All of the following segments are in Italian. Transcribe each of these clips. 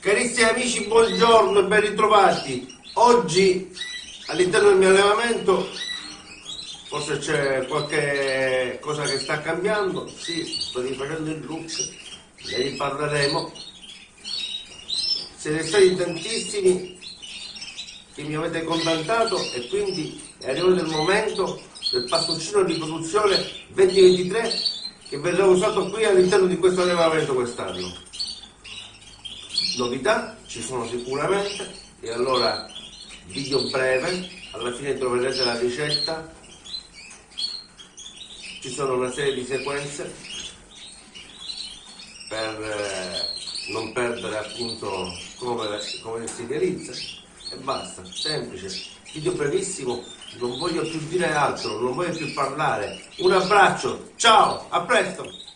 Carissimi amici, buongiorno e ben ritrovati. Oggi all'interno del mio allevamento forse c'è qualche cosa che sta cambiando. Sì, sto rifacendo il look, ne riparleremo. Siete stati tantissimi che mi avete contattato e quindi è arrivato il momento del pastoncino di produzione 2023 che verrà usato qui all'interno di questo allevamento quest'anno novità ci sono sicuramente e allora video breve alla fine troverete la ricetta. Ci sono una serie di sequenze per eh, non perdere appunto come, come si realizza e basta, semplice. Video brevissimo non voglio più dire altro non voglio più parlare. Un abbraccio, ciao, a presto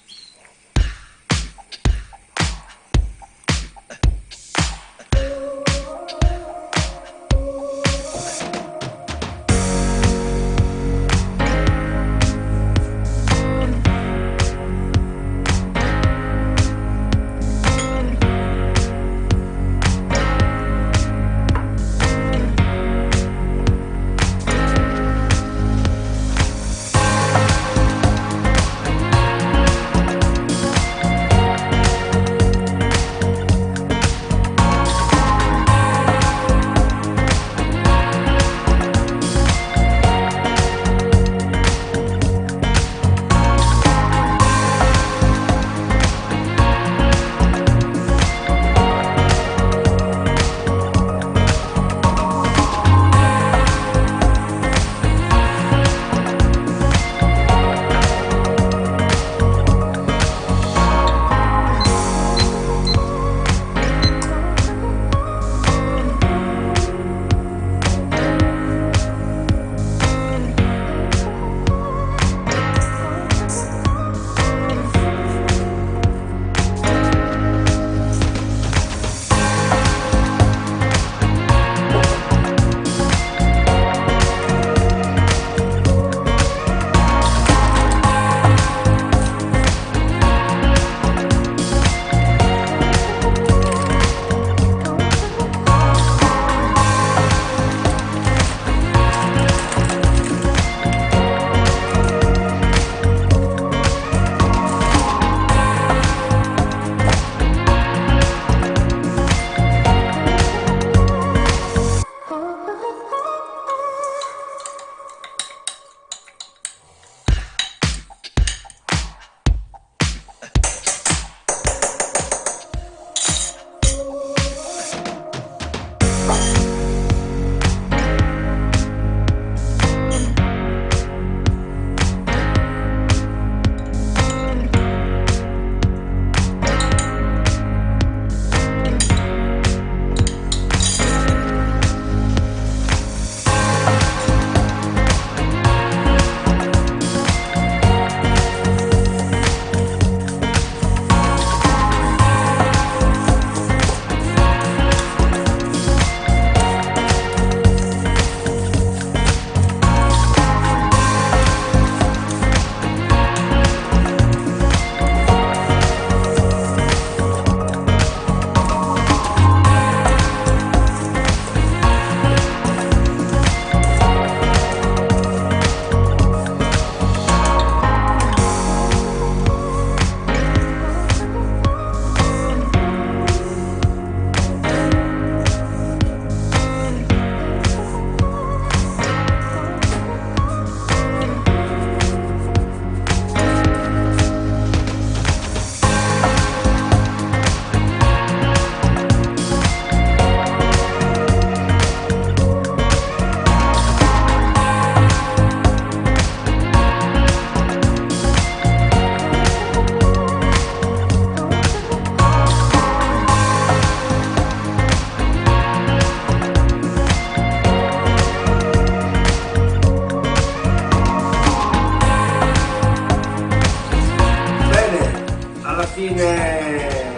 fine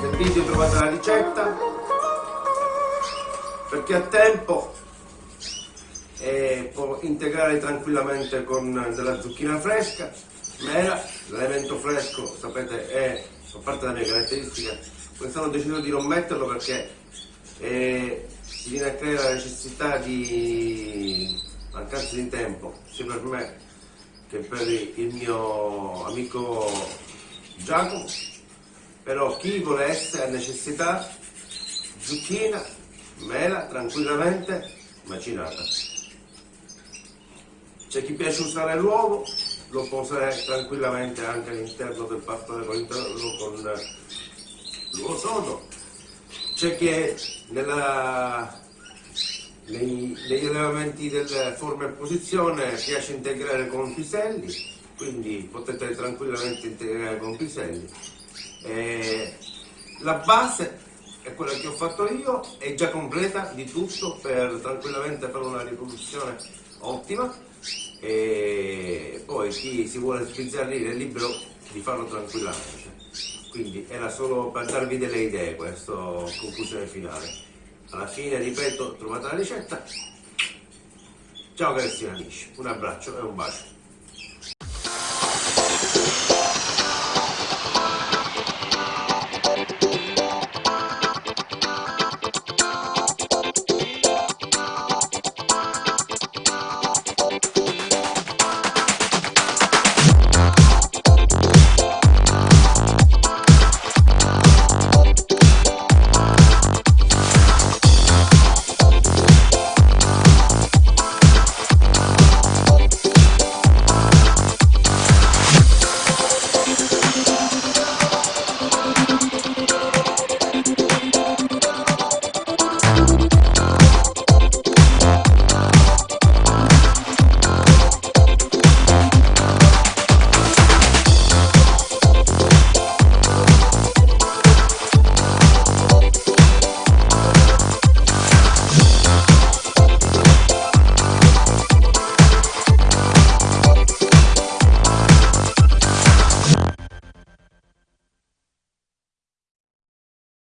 del video trovate la ricetta. Per chi ha tempo e può integrare tranquillamente con della zucchina fresca. Mela, l'elemento fresco sapete è a parte la mia caratteristica quest'anno ho deciso di non metterlo perché eh, viene a creare la necessità di mancanza di tempo sia per me che per il mio amico Giacomo però chi volesse ha necessità zucchina mela tranquillamente macinata. C'è chi piace usare l'uovo lo può usare tranquillamente anche all'interno del pasto con l'uovo sodo. C'è chi nella, negli allevamenti delle forme e posizione piace integrare con piselli quindi potete tranquillamente integrare con piselli eh, la base è quella che ho fatto io è già completa di tutto per tranquillamente fare una riproduzione ottima. E poi chi si vuole sbizzarrire è libero di farlo tranquillamente. Quindi era solo per darvi delle idee questa conclusione finale. Alla fine ripeto trovate la ricetta. Ciao carissimi amici. Un abbraccio e un bacio